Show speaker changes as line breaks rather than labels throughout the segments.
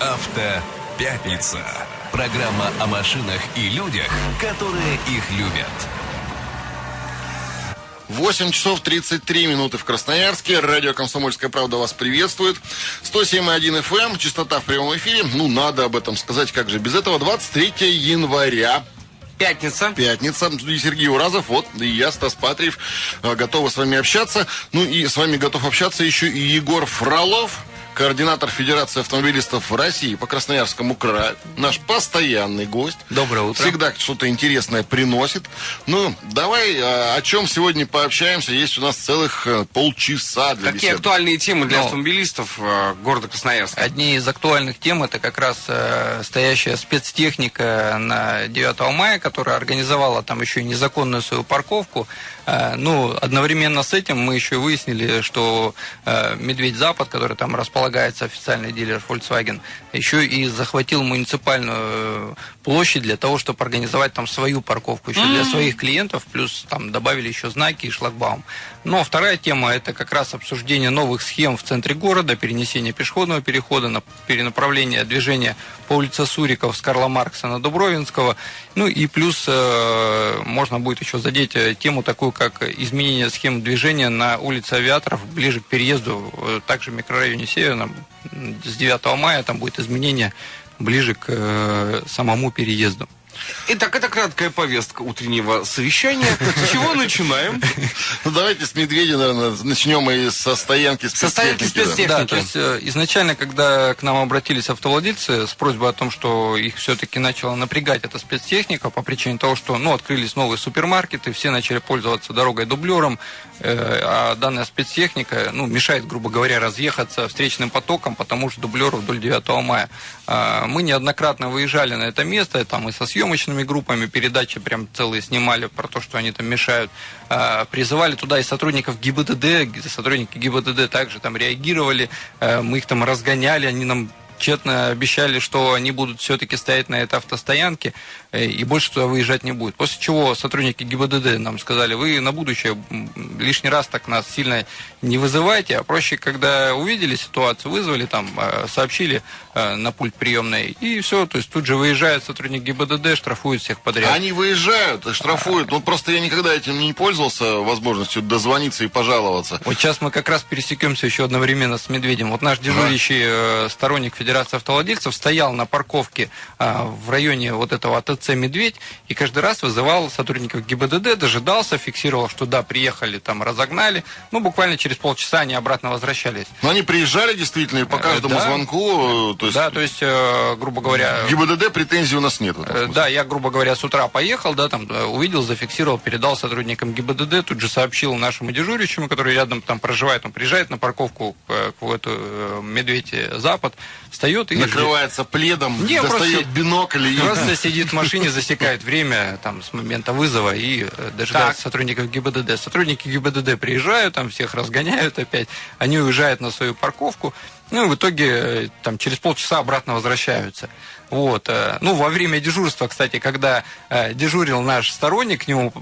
Автопятница. Программа о машинах и людях, которые их любят.
8 часов 33 минуты в Красноярске. Радио «Комсомольская правда» вас приветствует. 107,1 FM, эм, частота в прямом эфире. Ну, надо об этом сказать, как же без этого. 23 января
Пятница.
Пятница. И Сергей Уразов, вот, и я, Стас Патриев, э, готовы с вами общаться. Ну и с вами готов общаться еще и Егор Фролов координатор Федерации автомобилистов России по Красноярскому краю, наш постоянный гость.
Доброе утро.
Всегда что-то интересное приносит. Ну, давай а, о чем сегодня пообщаемся. Есть у нас целых э, полчаса для
Какие
беседы.
актуальные темы для
Ну,
автомобилистов э, города Красноярска?
Одни из актуальных тем это как раз э, стоящая спецтехника на 9 мая, которая организовала там еще и незаконную свою парковку. Э, ну, одновременно с этим мы еще выяснили, что э, Медведь Запад, который там располагается официальный дилер Volkswagen, еще и захватил муниципальную э, площадь для того, чтобы организовать там свою парковку еще для своих клиентов, плюс там добавили еще знаки и шлагбаум. Но вторая тема это как раз обсуждение новых схем в центре города, перенесение пешеходного перехода, на перенаправление движения по улице Суриков с Карла Маркса на Дубровинского. Ну и плюс э, можно будет еще задеть э, тему такую, как изменение схем движения на улице Авиаторов ближе к переезду, э, также в микрорайоне Северном. С 9 мая там будет изменение ближе к э, самому переезду.
Итак, это краткая повестка утреннего совещания. С чего начинаем?
Ну, давайте с Медведя, наверное, начнем и со стоянки
Со стоянки
спецтехники. да.
спецтехники.
То есть э, изначально, когда к нам обратились автовладельцы с просьбой о том, что их все-таки начала напрягать эта спецтехника по причине того, что ну, открылись новые супермаркеты, все начали пользоваться дорогой дублером, а данная спецтехника ну, мешает, грубо говоря, разъехаться встречным потоком, потому что дублеру вдоль 9 мая. А, Мы неоднократно выезжали на это место, там и со съемочными группами передачи прям целые снимали про то, что они там мешают. А, Призывали туда и сотрудников ГИБДД, сотрудники ГИБДД также там реагировали, э, мы их там разгоняли, они нам тщетно обещали, что они будут все-таки стоять на этой автостоянке э, и больше туда выезжать не будет. После чего сотрудники ГИБДД нам сказали, вы на будущее лишний раз так нас сильно не вызывайте, а проще, когда увидели ситуацию, вызвали там, э, сообщили э, на пульт приемной, и все, то есть тут же выезжает сотрудник ГИБДД, штрафует всех подряд.
Они выезжают и штрафуют. Ну, просто я никогда этим не пользовался, возможностью дозвониться и пожаловаться.
Вот сейчас мы как раз пересекемся еще одновременно с Медведем. Вот наш дежурящий э, сторонник Федерации автовладельцев стоял на парковке э, в районе вот этого АТЦ «Медведь» и каждый раз вызывал сотрудников ГИБДД, дожидался, фиксировал, что да, приехали, там разогнали. Ну, буквально через полчаса они обратно возвращались.
Но они приезжали действительно и по
Э,
каждому
да.
звонку. э, То есть,
Да, то есть, э, грубо говоря...
ГИБДД претензий у нас нет.
Да, я, грубо говоря, с утра поехал, да, там увидел, зафиксировал, передал сотрудникам ГИБДД, тут же сообщил нашему дежурящему, который рядом там проживает, он приезжает на парковку к, в эту Медведь Запад, встает и
Накрывается пледом,
Не,
достает
просто-
бинокль и...
Просто сидит в машине, засекает время там, с момента вызова и э, дожидается сотрудников ГИБДД. Сотрудники ГИБДД приезжают, там всех разгоняют опять, они уезжают на свою парковку, ну и в итоге э, там, через полчаса обратно возвращаются. Вот. э, Ну, во время дежурства, кстати, когда дежурил наш сторонник, к нему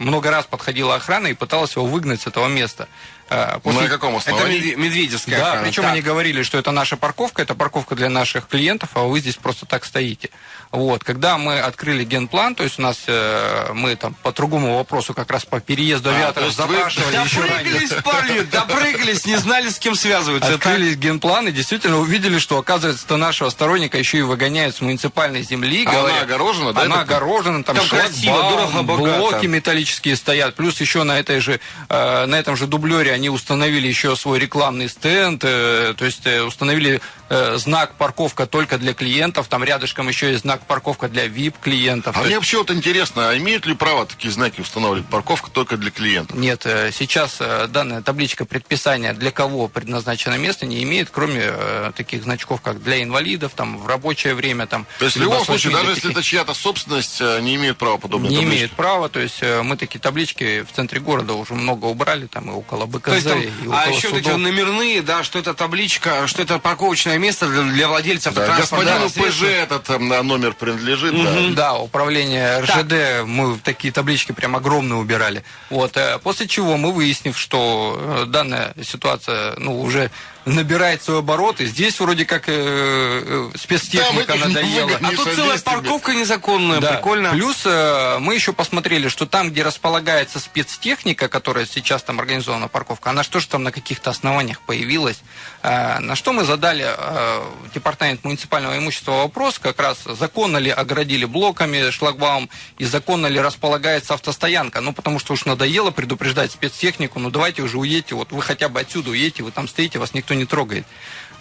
много раз подходила охрана и пыталась его выгнать с этого места. Э, после-
На каком
Это
основании?
Медве- Медведевская
да,
охрана.
причем
Так.
они говорили, что это наша парковка, это парковка для наших клиентов, а вы здесь просто так стоите. Вот, когда мы открыли генплан, то есть у нас э, мы там по другому вопросу как раз по переезду
А, то
авиаторов
вы-
запрашивали еще ранее.
Допрыгались, парни, допрыгались, не знали, с кем связываются. Это-
Открылись генплан и действительно увидели, что, оказывается, нашего сторонника еще и выгоняют с муниципальной земли.
А она
говорят,
огорожена, да,
Она
это-
огорожена, там,
Там красиво, дорого, богато.
блоки металлические стоят. Плюс еще на этой же, э, на этом же дублере они установили еще свой рекламный стенд, э, то есть э, установили э, знак парковка только для клиентов, там рядышком еще есть знак парковка для VIP-клиентов.
А
То
мне
есть-
вообще вот интересно, а имеют ли право такие знаки устанавливать? Парковка только для клиентов.
Нет, сейчас данная табличка предписания для кого предназначено место не имеет, кроме таких значков, как для инвалидов, там в рабочее время, там.
То есть в любом случае, даже
до
если это чья-то собственность, не имеют права подобные
не
таблички.
имеет права, то есть мы такие таблички в центре города уже много убрали, там и около БКЗ,
То есть там, а еще вот эти
судов.
номерные, да, что это табличка, что это парковочное место для, для владельцев
Да, господину ПЖ
средства.
этот э, номер принадлежит, да.
Да, управление РЖД, мы такие таблички прям огромные убирали. Вот, э, после чего мы, выяснив, что э, данная ситуация, ну, уже набирает свой оборот, и здесь вроде как э, э, спецтехника
этих
надоела.
А тут целая парковка незаконная,
Да.
прикольно.
Плюс э, мы еще посмотрели, что там, где располагается спецтехника, которая сейчас там организована парковка, она что же там на каких-то основаниях появилась. Э, на что мы задали э, департамент муниципального имущества вопрос, как раз законно ли оградили блоками шлагбаум и законно ли располагается автостоянка. Ну, потому что уж надоело предупреждать спецтехнику, ну давайте уже уедьте, вот вы хотя бы отсюда уедете, вы там стоите, вас никто не трогает.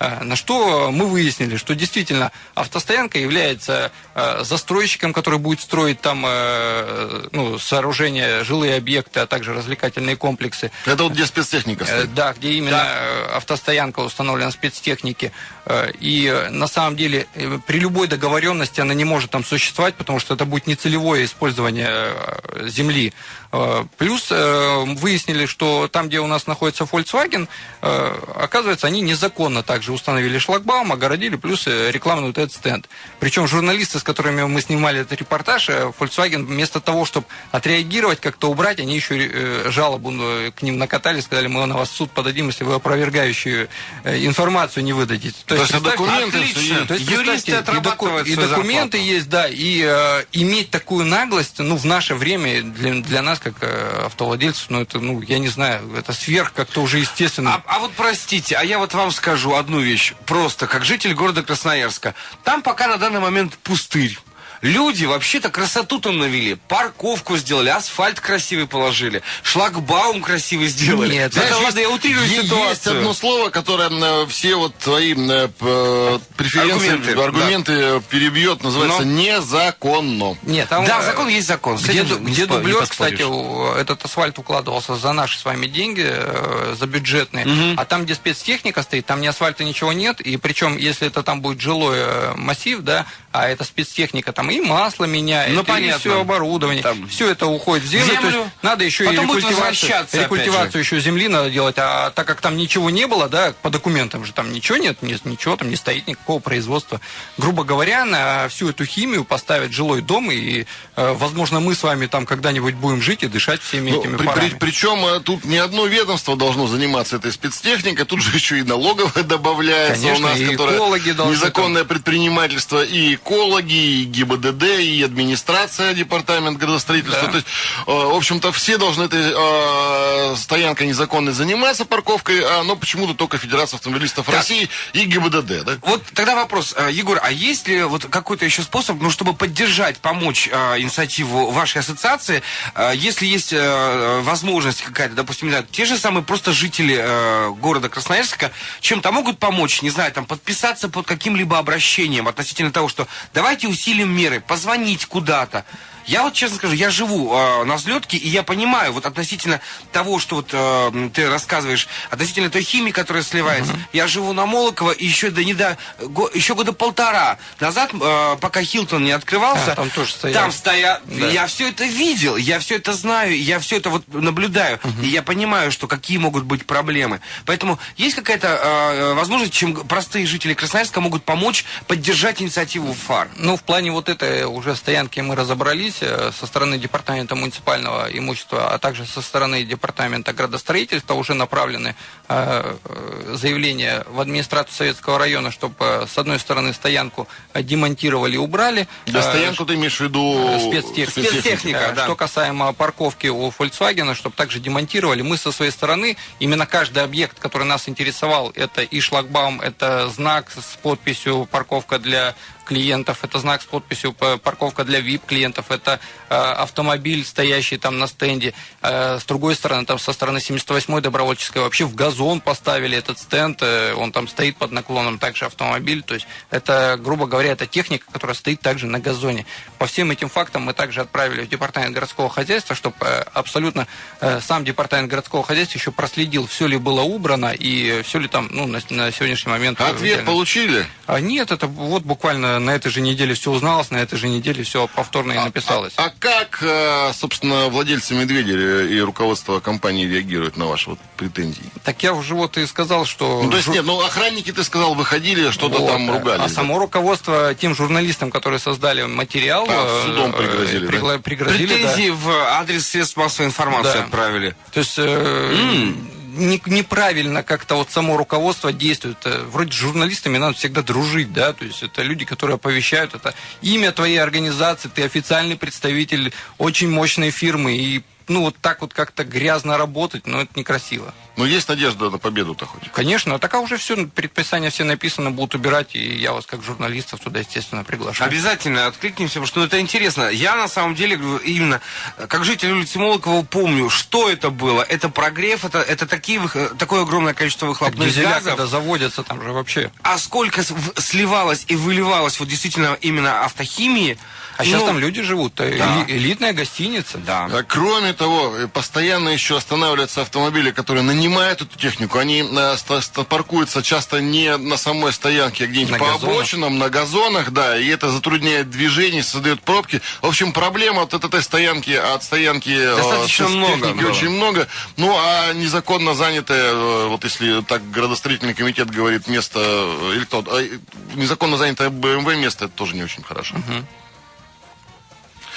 Э, На что мы выяснили, что действительно автостоянка является э, застройщиком, который будет строить там э, ну, сооружения, жилые объекты, а также развлекательные комплексы.
Это вот где спецтехника стоит.
Да, где именно э, автостоянка установлена спецтехники. И на самом деле при любой договоренности она не может там существовать, потому что это будет нецелевое использование земли. Плюс выяснили, что там, где у нас находится Volkswagen, оказывается, они незаконно также установили шлагбаум, огородили, плюс э, рекламный вот этот стенд. Причем журналисты, с которыми мы снимали этот репортаж, э, Volkswagen вместо того, чтобы отреагировать, как-то убрать, они еще э, жалобу к ним накатали, сказали, мы на вас в суд подадим, если вы опровергающую информацию не выдадите. То представьте,
документы
отлично.
есть.
то есть,
Юристы
и, доку- и документы
зарплату.
есть, да, и э, иметь такую наглость, ну, в наше время для, для нас, как э, автовладельцев, ну, это, ну, я не знаю, это сверх как-то уже естественно.
А, а вот простите, а я вот вам скажу одну вещь. Просто, как житель города Красноярска. Там пока на данный момент пустырь. Люди вообще-то красоту там навели. Парковку сделали, асфальт красивый положили, шлагбаум красивый сделали.
Нет,
это
Знаешь,
ладно, я утрирую
есть,
ситуацию.
Есть одно слово, которое э, все вот твои э, э, преференции,
Аргументы,
аргументы, э, перебьет, называется
Но-
незаконно.
Нет, там,
Да, закон есть закон.
Где, где дублер, кстати, этот асфальт укладывался за наши с вами деньги, э, за бюджетные, а там, где спецтехника стоит, там ни асфальта ничего нет, и причем, если это там будет жилой э, массив, да, а это спецтехника, там и масло меняет,
Ну,
и
понятно.
все оборудование,
Там-
все это уходит в землю,
Землю.
то есть надо еще
Потом
и рекультивацию, рекультивацию еще земли надо делать, а так как там ничего не было, да, по документам же там ничего нет, ни- ничего там не стоит, никакого производства. Грубо говоря, на всю эту химию поставить жилой дом, и, э, возможно, мы с вами там когда-нибудь будем жить и дышать всеми
Ну,
этими
при-
парами.
при- причем э, тут не одно ведомство должно заниматься этой спецтехникой, тут же еще и налоговая добавляется
Конечно,
у нас,
и
которая
экологи
незаконное предпринимательство, и экологи, и ГИБДД, и администрация, департамент градостроительства.
Да.
То есть, э, в общем-то, все должны этой э, стоянкой незаконной заниматься, парковкой, а, но почему-то только Федерация автомобилистов России и ГИБДД, да?
Вот тогда вопрос, э, Егор, а есть ли вот какой-то еще способ, ну, чтобы поддержать, помочь э, инициативу вашей ассоциации, э, если есть э, возможность какая-то, допустим, не знаю, те же самые просто жители э, города Красноярска чем-то могут помочь, не знаю, там, подписаться под каким-либо обращением относительно того, что давайте усилим меры, позвонить куда-то. Я вот честно скажу, я живу э, на взлетке, и я понимаю, вот относительно того, что вот э, ты рассказываешь, относительно той химии, которая сливается, я живу на Молоково, и еще до недо, го- еще года полтора назад, э, пока Хилтон не открывался,
А, там тоже стояли.
там стоят,
Да.
я все это видел, я все это знаю, я все это вот наблюдаю, и я понимаю, что какие могут быть проблемы. Поэтому есть какая-то э, возможность, чем простые жители Красноярска могут помочь поддержать инициативу ФАР?
Ну, в плане вот этой уже стоянки мы разобрались э, со стороны Департамента муниципального имущества, а также со стороны Департамента градостроительства уже направлены э, э, заявления в администрацию Советского района, чтобы, с одной стороны, стоянку демонтировали и убрали.
Да, стоянку ты имеешь в виду...
спецтехника.
Спецтехника, да.
Что касаемо парковки у Volkswagen, чтобы также демонтировали, мы со своей стороны, именно каждый объект, который нас интересовал, это и шлагбаум, это знак с подписью «Парковка для клиентов», это знак с подписью «П- «Парковка для VIP-клиентов», это э, автомобиль, стоящий там на стенде. Э, с другой стороны, там со стороны 78-й добровольческой вообще в газон поставили этот стенд, э, он там стоит под наклоном, также автомобиль, то есть это, грубо говоря, это техника, которая стоит также на газоне. По всем этим фактам мы также отправили в департамент городского хозяйства, чтобы э, абсолютно э, сам департамент городского хозяйства еще проследил, все ли было убрано и все ли там ну, на, на сегодняшний момент...
Ответ
реально-
получили?
А нет, это вот буквально на этой же неделе все узналось, на этой же неделе все повторно и написалось.
А как, э, собственно, владельцы «Медведя» и руководство компании реагируют на ваши вот претензии?
Так я уже вот и сказал, что...
Ну, то есть, нет, ну, охранники, ты сказал, выходили, что-то
Вот,
там
да.
ругались.
А
да?
само руководство тем журналистам, которые создали материал,
А, судом пригрозили, да?
пригла- пригрозили, да.
Претензии в адрес средств массовой информации
Да.
отправили.
То есть э, не- неправильно как-то вот само руководство действует. Э, Вроде с журналистами надо всегда дружить, да, то есть это люди, которые оповещают, это имя твоей организации, ты официальный представитель очень мощной фирмы, и ну вот так вот как-то грязно работать, ну это некрасиво.
Но есть надежда на победу-то хоть.
Конечно, а так уже все, предписания все написаны, будут убирать, и я вас как журналистов туда, естественно, приглашаю.
Обязательно откликнемся, потому что ну, это интересно. Я на самом деле именно э, как житель улицы Молокова помню, что это было. Это прогрев, это, это такие, вых- такое огромное количество выхлопных
дизеля,
газов.
когда заводятся, там же вообще.
А сколько сливалось и выливалось вот действительно именно автохимии.
А сейчас
Ну,
там люди живут, э,
да.
эли- элитная гостиница.
Да.
А Кроме того, э, постоянно еще останавливаются автомобили, которые нанимают эту технику. Они э, паркуются часто не на самой стоянке, а где-нибудь по
газонах.
обочинам, на газонах, да, и это затрудняет движение, создает пробки. В общем, проблема от этой стоянки, от стоянки э,
Достаточно много,
техники
да.
очень много. Ну, а незаконно занятое, э, вот если так градостроительный комитет говорит, место, или кто, незаконно занятое БМВ место, это тоже не очень хорошо.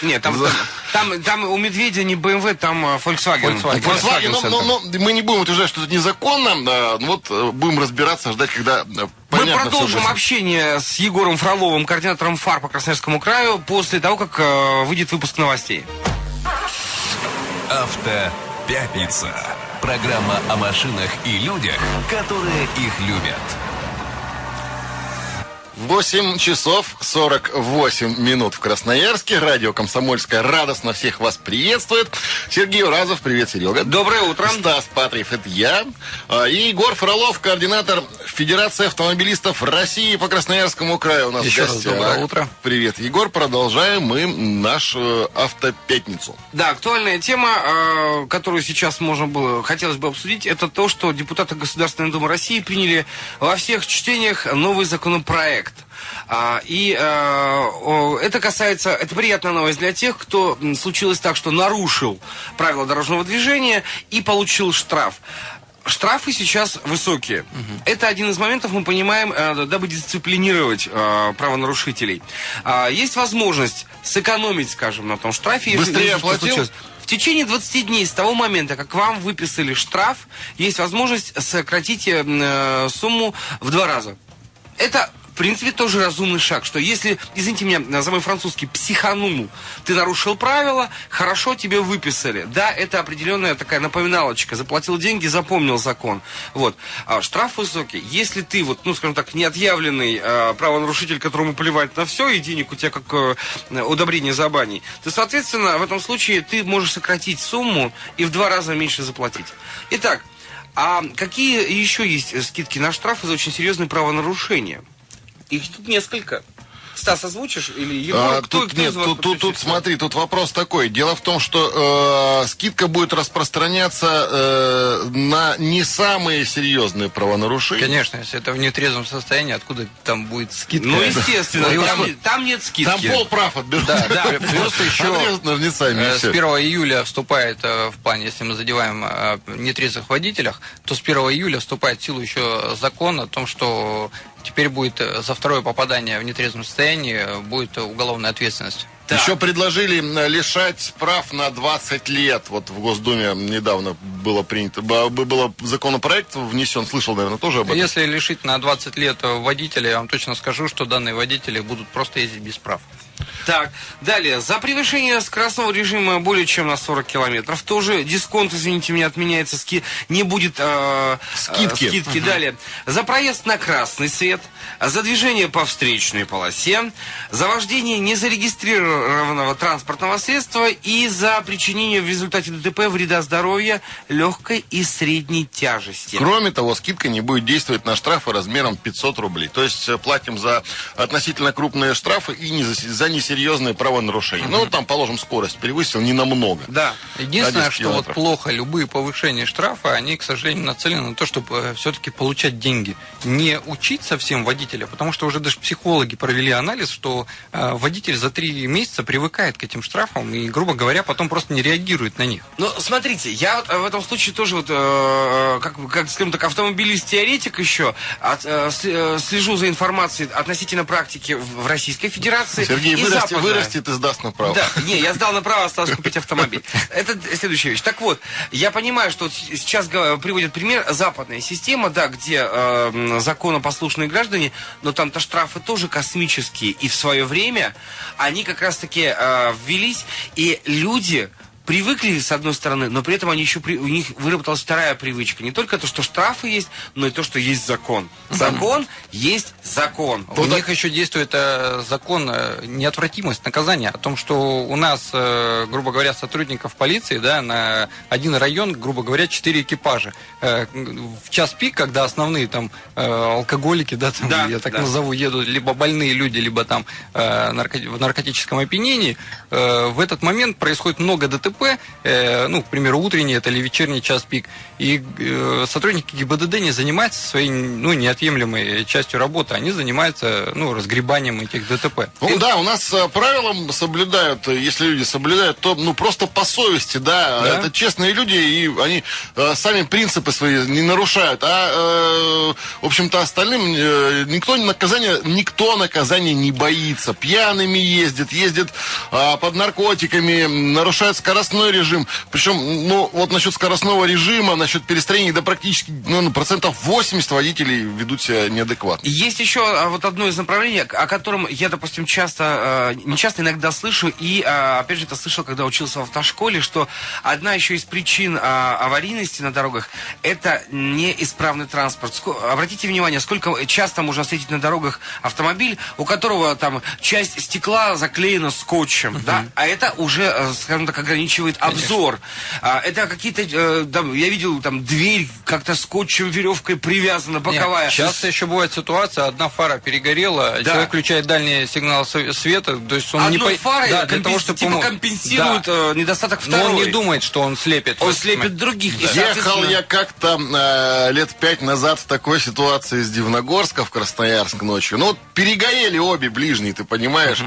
Нет, там,
За-
там, там у Медведя не BMW, там э, Volkswagen.
Volkswagen.
Volkswagen, но,
Center.
но- но мы не будем утверждать, что это незаконно. да, ну вот э, будем разбираться, ждать, когда э,
Мы
понятно
продолжим общение с Егором Фроловым, координатором ФАР по Красноярскому краю, после того, как э, выйдет выпуск новостей.
Автопятница. Программа о машинах и людях, которые их любят.
8 часов 48 минут в Красноярске. Радио «Комсомольская» радостно всех вас приветствует. Сергей Уразов, привет, Серега.
Доброе утро.
Стас Патриев, это я. А, И Егор Фролов, координатор Федерации автомобилистов России по Красноярскому краю у нас
Еще
в
раз доброе утро.
Привет, Егор. Продолжаем мы нашу автопятницу.
Да, актуальная тема, э, которую сейчас можно было, хотелось бы обсудить, это то, что депутаты Государственной Думы России приняли во всех чтениях новый законопроект. А, и э, это касается, это приятная новость для тех, кто случилось так, что нарушил правила дорожного движения и получил штраф. Штрафы сейчас высокие. Это один из моментов, мы понимаем, э, дабы дисциплинировать э, правонарушителей. А, есть возможность сэкономить, скажем, на том штрафе.
Быстрее
если
оплатил?
В течение 20 дней с того момента, как вам выписали штраф, есть возможность сократить э, э, сумму в два раза. Это, в принципе, тоже разумный шаг, что если, извините меня за мой французский, психанул, ты нарушил правила, хорошо тебе выписали. Да, это определенная такая напоминалочка. Заплатил деньги, запомнил закон. Вот. А штраф высокий. Если ты, вот, ну, скажем так, неотъявленный э, правонарушитель, которому плевать на все, и денег у тебя как э, удобрение за баней, то, соответственно, в этом случае ты можешь сократить сумму и в два раза меньше заплатить. Итак, а какие еще есть скидки на штрафы за очень серьезные правонарушения? Их тут несколько. Стас, озвучишь? Или Егор?
А,
Кто-
тут
кто
нет, тут, тут, тут смотри, тут вопрос такой. Дело в том, что э, скидка будет распространяться э, на не самые серьезные правонарушения.
Конечно, если это в нетрезвом состоянии, откуда там будет скидка?
Ну, естественно,
Ну,
там, там нет скидки.
Там пол прав отберут.
Да, да, плюс еще
Отрежут ножницами, и
э, с
всё.
1 июля вступает э, в план, если мы задеваем э, нетрезвых водителях, то с 1 июля вступает в силу еще закон о том, что теперь будет за второе попадание в нетрезвом состоянии э, будет уголовная ответственность.
Да.
Еще предложили лишать прав на 20 лет. Вот в Госдуме недавно было принято, было законопроект внесен, слышал, наверное, тоже об этом.
Если лишить на 20 лет э, водителя, я вам точно скажу, что данные водители будут просто ездить без прав.
Так, далее. За превышение скоростного режима более чем на 40 километров тоже дисконт, извините меня, отменяется, ски, не будет э,
Скидки.
э, скидки. Далее. За проезд на красный свет, за движение по встречной полосе, за вождение незарегистрированного транспортного средства и за причинение в результате ДТП вреда здоровья легкой и средней тяжести.
Кроме того, скидка не будет действовать на штрафы размером 500 рублей. То есть э, платим за относительно крупные штрафы и не за, за несерьезные правонарушения. Ну, там, положим, скорость превысил не намного.
Да.
Единственное,
10
что вот
километров.
плохо, любые повышения штрафа, они, к сожалению, нацелены на то, чтобы все-таки получать деньги. Не учить совсем водителя, потому что уже даже психологи провели анализ, что э, водитель за три месяца привыкает к этим штрафам и, грубо говоря, потом просто не реагирует на них.
Ну, смотрите, я вот в этом случае тоже вот, э, как, как скажем так, автомобилист-теоретик еще, от, э, э, слежу за информацией относительно практики в, Российской Федерации.
Сергей
и
вырастет,
западная.
вырастет и сдаст направо.
Да, не, я сдал направо, осталось купить автомобиль. Это следующая вещь. Так вот, я понимаю, что сейчас приводят пример западная система, да, где э, законопослушные граждане, но там-то штрафы тоже космические. И в свое время они как раз-таки э, ввелись, и люди привыкли с одной стороны, но при этом они еще при- у них выработалась вторая привычка. Не только то, что штрафы есть, но и то, что есть закон. Закон есть закон.
У них еще действует э, закон э, неотвратимость наказания о том, что у нас, э, грубо говоря, сотрудников полиции, да, на один район, грубо говоря, четыре экипажа. Э, в час пик, когда основные там э, алкоголики, да, там,
Да,
я так
да.
назову, едут либо больные люди, либо там э, нарко- в наркотическом опьянении, э, в этот момент происходит много ДТП, э, ну, к примеру, утренний это или вечерний час пик, и э, сотрудники ГИБДД не занимаются своей, ну, неотъемлемой частью работы, они занимаются, ну, разгребанием этих ДТП.
Ну да, у нас э, правилам соблюдают, э, если люди соблюдают, то ну просто по совести, да,
Да.
это честные люди, и они э, сами принципы свои не нарушают, а э, в общем-то остальным э, никто наказания, никто наказания не боится, пьяными ездит, ездит а, под наркотиками, нарушает скоростной режим, причем, ну вот насчет скоростного режима, насчет перестроений, да практически ну, процентов 80 водителей ведут себя неадекватно.
Есть еще а, вот одно из направлений, о котором я, допустим, часто, э, не часто иногда слышу, и, а, опять же, это слышал, когда учился в автошколе, что одна еще из причин а, аварийности на дорогах – это неисправный транспорт. Обратите внимание, сколько часто можно встретить на дорогах автомобиль, у которого там часть стекла заклеена скотчем, да, а это уже, э, скажем так, ограничивает обзор. А, Это какие-то, э, там, я видел, там, дверь как-то скотчем, веревкой привязана, боковая.
Часто еще бывает ситуация, одна фара перегорела,
Да.
человек включает дальний сигнал света, то есть он не
Одной
по-
фарой
да, для
компенс-
того, чтобы
типа компенсирует
Да.
э, недостаток
Но
второй.
он не думает, что он слепит.
Он слепит других. И,
Ехал я как-то э, лет пять назад в такой ситуации из Дивногорска в Красноярск ночью. Ну, вот перегорели обе ближние, ты понимаешь?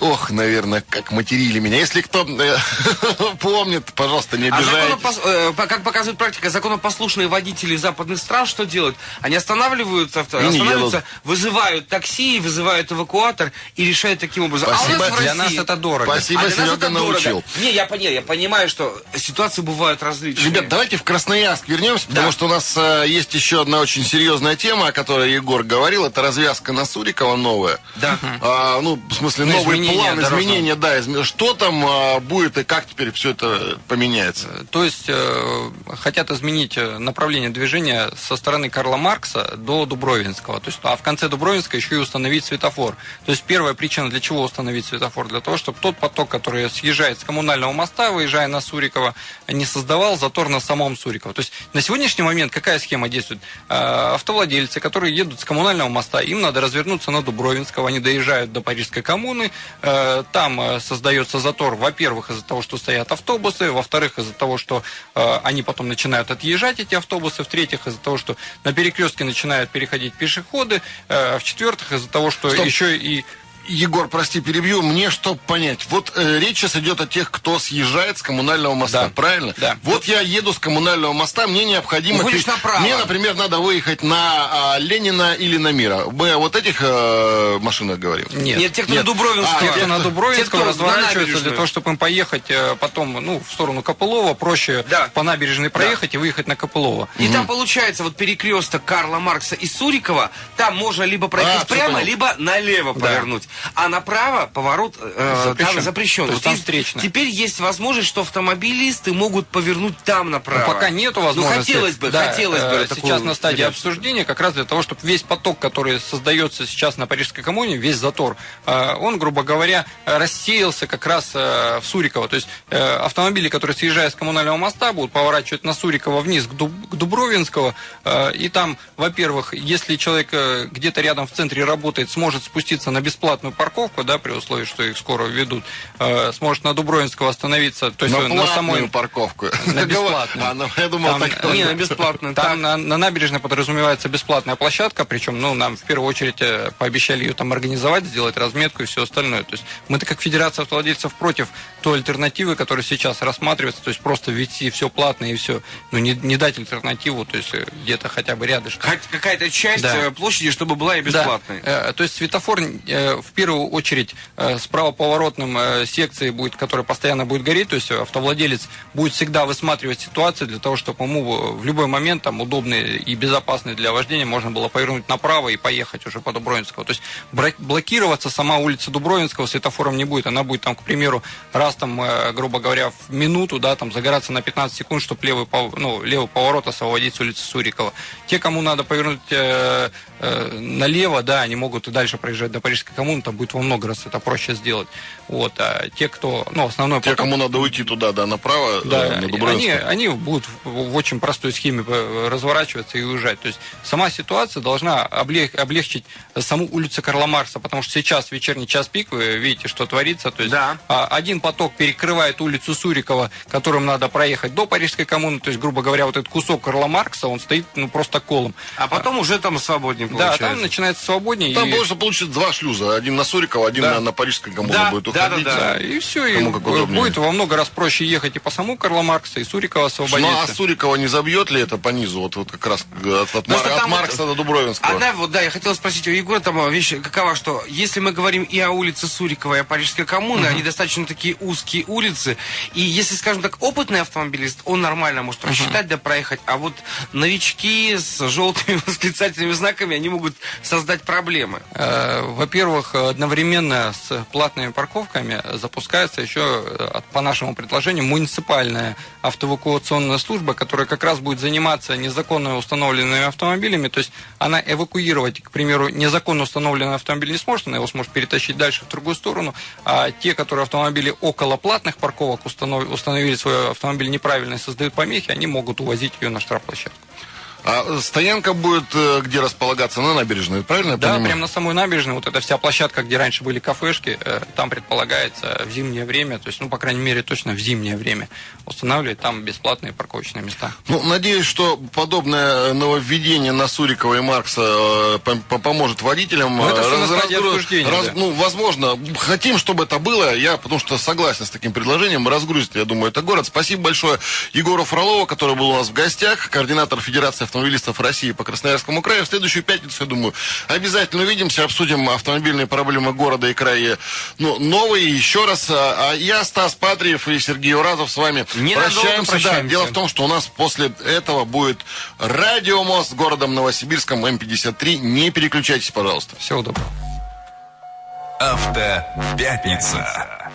Ох, наверное, как материли меня. Если кто э, помнит, пожалуйста, не
А
обижайтесь.
законопос- э, как показывает практика, законопослушные водители западных стран что делают? Они останавливают авто, останавливаются, вызывают такси, вызывают эвакуатор и решают таким образом. А у
Спасибо.
нас в
Для
России-
нас это дорого.
Спасибо,
А для нас
Серега
это дорого.
научил.
Не, я, пони- я понимаю, что ситуации бывают различные.
Ребят, давайте в Красноярск вернемся, потому что у нас э, есть еще одна очень серьезная тема, о которой Егор говорил. Это развязка на Сурикова новая.
Да.
А, ну, в смысле, новый
изменения
план,
дорожного.
изменения, да. изме- Что там а, будет и как теперь все это поменяется?
То есть э, хотят изменить э, направление движения со стороны Карла Маркса до Дубровинского. То есть, а в конце Дубровинска еще и установить светофор. То есть первая причина, для чего установить светофор? Для того, чтобы тот поток, который съезжает с коммунального моста, выезжая на Сурикова, не создавал затор на самом Суриково. То есть на сегодняшний момент какая схема действует? Э, Автовладельцы, которые едут с коммунального моста, им надо развернуться на Дубровинского, они доезжают до Парижской коммуны, э, там э, создается затор, во-первых, из-за того, что стоят автобусы, во-вторых, из-за того, что э, они потом начинают отъезжать, эти автобусы, в-третьих, из-за того, что на перекрестке начинают переходить пешеходы, э, в-четвертых, из-за того, что
Стоп.
еще и
Егор, прости, перебью. Мне чтобы понять. Вот э, речь сейчас идет о тех, кто съезжает с коммунального моста,
Да.
правильно?
Да.
Вот я еду с коммунального моста, мне необходимо...
Уходишь
ты-
направо.
Мне, например, надо выехать на а, Ленина или на Мира. Мы о вот этих э, машинах говорим?
нет.
Нет, те, кто
Нет.
на Дубровинского.
А,
Те, кто на
на
разворачиваются для того, чтобы им поехать э, потом ну, в сторону Копылова, проще
Да.
по набережной проехать и выехать на Копылова.
И там получается вот перекресток Карла Маркса и Сурикова, там можно либо пройти
А,
прямо, либо налево
Да.
повернуть. А направо поворот э,
Запрещен.
там запрещен.
То есть там встречно.
Теперь есть возможность, что автомобилисты могут повернуть там направо.
Ну, пока нету возможности.
Ну, хотелось бы,
Да,
хотелось бы.
э, Сейчас на стадии
вариацию.
обсуждения, как раз для того, чтобы весь поток, который создается сейчас на Парижской коммуне, весь затор, э, он, грубо говоря, рассеялся как раз э, в Суриково. То есть э, автомобили, которые съезжая с коммунального моста, будут поворачивать на Суриково вниз к, Дуб- к Дубровинского. э, И там, во-первых, если человек э, где-то рядом в центре работает, сможет спуститься на бесплатную платную парковку, да, при условии, что их скоро введут, э, сможет на Дубровинского остановиться, то есть
на,
на самой...
парковку.
На бесплатную.
А, ну, я думал,
Там-
так
Не, на бесплатную.
Там на, на набережной подразумевается бесплатная площадка, причем, ну, нам в первую очередь э, пообещали ее там организовать, сделать разметку и все остальное. То есть мы-то как Федерация автовладельцев против той альтернативы, которая сейчас рассматривается, то есть просто ввести все платно и все, ну, не, не дать альтернативу, то есть э, где-то хотя бы рядышком.
Хоть какая-то часть
Да.
э, площади, чтобы была и бесплатной.
Да. Э, То есть светофор э, в первую очередь э, с правоповоротным э, секцией будет, которая постоянно будет гореть, то есть автовладелец будет всегда высматривать ситуацию для того, чтобы ему в любой момент там удобный и безопасный для вождения можно было повернуть направо и поехать уже по Дубровинского. То есть блокироваться сама улица Дубровинского светофором не будет. Она будет там, к примеру, раз там, э, грубо говоря, в минуту, да, там загораться на 15 секунд, чтобы левый, ну, левый поворот освободить с улицы Сурикова. Те, кому надо повернуть э, э, налево, да, они могут и дальше проезжать до Парижской коммуны, там будет во много раз это проще сделать. Вот, а те, кто, ну, основной
Те,
поток-
кому надо уйти туда, да, направо,
да,
э, на
они, они будут в, очень простой схеме э, разворачиваться и уезжать. То есть сама ситуация должна облег- облегчить саму улицу Карла Маркса, потому что сейчас вечерний час пик, вы видите, что творится. То есть
Да.
а, один поток перекрывает улицу Сурикова, которым надо проехать до Парижской коммуны. То есть, грубо говоря, вот этот кусок Карла Маркса, он стоит ну, просто колом.
А потом уже там свободнее
Да,
получается.
там начинается свободнее.
Там
и-
больше получится два шлюза. Один на Сурикова, один
Да.
на, на Парижской коммуне
Да,
будет
да,
уходить.
да, да.
Да, и все, и
Кому как удобнее.
будет во много раз проще ехать и по самому Карла Маркса, и Сурикова
Ну, а
освободиться.
Сурикова не забьет ли это по низу? Вот, вот как раз э, от, от, Мар- от Маркса до Дубровинского.
Одна вот, да, я хотел спросить у Егора, там а, вещь какова, что если мы говорим и о улице Сурикова, и о Парижской коммуне, они достаточно такие узкие улицы, и если, скажем так, опытный автомобилист, он нормально может рассчитать, да, проехать, а вот новички с желтыми восклицательными знаками, они могут создать проблемы.
Э, Во-первых, одновременно с платными парковками запускается еще, э, по нашему предложению, муниципальная автоэвакуационная служба, которая как раз будет заниматься незаконно установленными автомобилями. То есть она эвакуировать, к примеру, незаконно установленный автомобиль не сможет, она его сможет перетащить дальше в другую сторону. А те, которые автомобили около платных парковок установ- установили свой автомобиль неправильно и создают помехи, они могут увозить ее на штрафплощадку.
А стоянка будет э, где располагаться? На набережной, правильно я
Да,
понимаю?
прямо на самой набережной, вот эта вся площадка, где раньше были кафешки, э, там предполагается в зимнее время, то есть, ну, по крайней мере, точно в зимнее время устанавливать там бесплатные парковочные места.
Ну, надеюсь, что подобное нововведение на Сурикова и Маркса э, пом- пом- поможет водителям.
Ну, это
э,
всё на
раз-
стадии
разгру- раз-
да.
Ну, возможно, хотим, чтобы это было. Я, потому что согласен с таким предложением, разгрузит, я думаю, это город. Спасибо большое Егору Фролову, который был у нас в гостях, координатор Федерации автомобилистов России по Красноярскому краю. В следующую пятницу, я думаю, обязательно увидимся, обсудим автомобильные проблемы города и края. Ну, новые еще раз. А а я, Стас Патриев и Сергей Уразов с вами
Ненадолго
прощаемся. Да,
прощаемся.
дело в том, что у нас после этого будет радиомост с городом Новосибирском М53. Не переключайтесь, пожалуйста.
Всего доброго.
Автопятница.